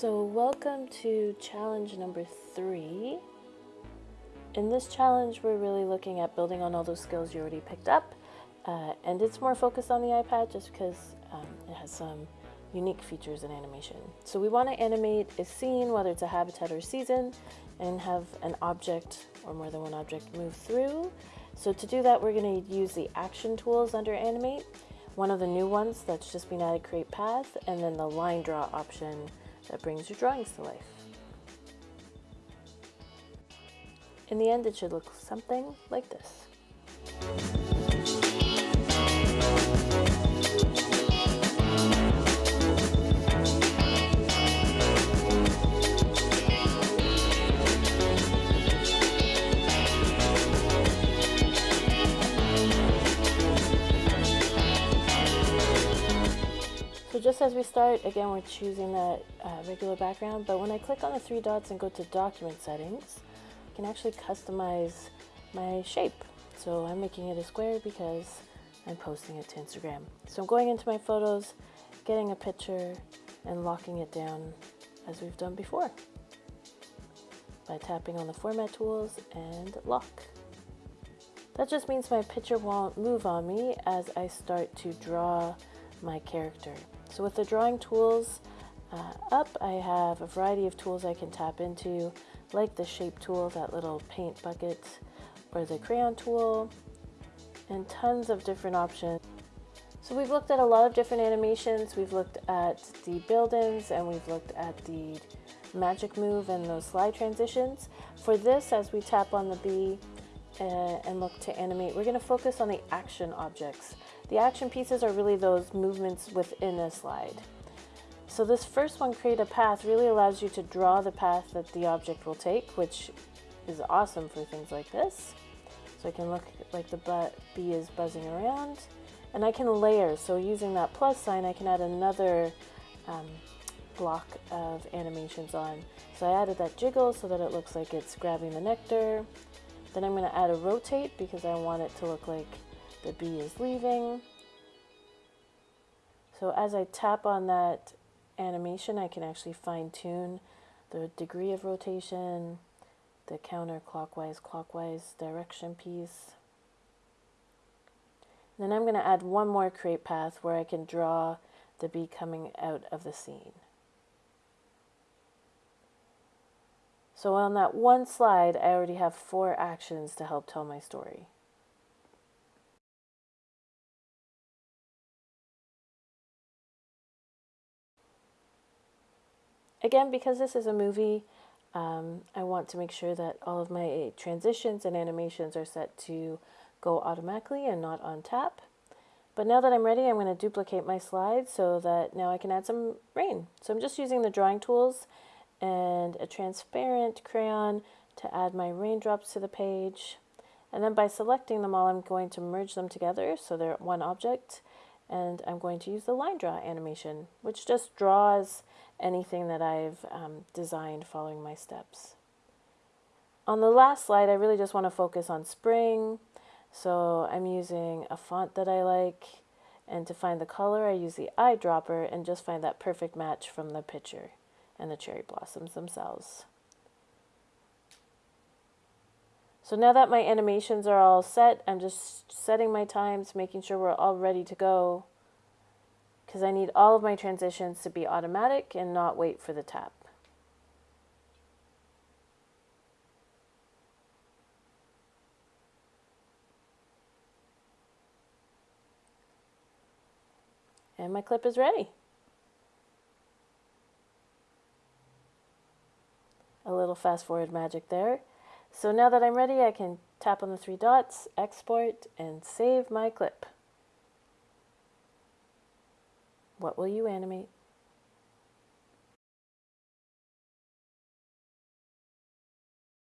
So welcome to challenge number three. In this challenge, we're really looking at building on all those skills you already picked up. Uh, and it's more focused on the iPad just because um, it has some unique features in animation. So we want to animate a scene, whether it's a habitat or season, and have an object or more than one object move through. So to do that, we're going to use the action tools under animate. One of the new ones that's just been added, create path, and then the line draw option that brings your drawings to life. In the end, it should look something like this. Just as we start, again, we're choosing that uh, regular background, but when I click on the three dots and go to document settings, I can actually customize my shape. So I'm making it a square because I'm posting it to Instagram. So I'm going into my photos, getting a picture, and locking it down as we've done before by tapping on the format tools and lock. That just means my picture won't move on me as I start to draw my character. So with the drawing tools uh, up, I have a variety of tools I can tap into, like the shape tool, that little paint bucket, or the crayon tool, and tons of different options. So we've looked at a lot of different animations. We've looked at the build-ins and we've looked at the magic move and those slide transitions. For this, as we tap on the bee uh, and look to animate, we're gonna focus on the action objects. The action pieces are really those movements within a slide. So this first one, create a path, really allows you to draw the path that the object will take, which is awesome for things like this. So I can look like the bee is buzzing around. And I can layer, so using that plus sign, I can add another um, block of animations on. So I added that jiggle so that it looks like it's grabbing the nectar. Then I'm gonna add a rotate because I want it to look like the bee is leaving. So as I tap on that animation, I can actually fine tune the degree of rotation, the counterclockwise, clockwise direction piece. then I'm going to add one more create path where I can draw the bee coming out of the scene. So on that one slide, I already have four actions to help tell my story. Again, because this is a movie, um, I want to make sure that all of my transitions and animations are set to go automatically and not on tap. But now that I'm ready, I'm going to duplicate my slide so that now I can add some rain. So I'm just using the drawing tools and a transparent crayon to add my raindrops to the page. And then by selecting them all, I'm going to merge them together so they're one object. And I'm going to use the line draw animation, which just draws anything that I've um, designed following my steps. On the last slide, I really just want to focus on spring. So I'm using a font that I like. And to find the color, I use the eyedropper and just find that perfect match from the picture and the cherry blossoms themselves. So now that my animations are all set, I'm just setting my times, making sure we're all ready to go because I need all of my transitions to be automatic and not wait for the tap. And my clip is ready. A little fast forward magic there. So now that I'm ready, I can tap on the three dots, export, and save my clip. What will you animate?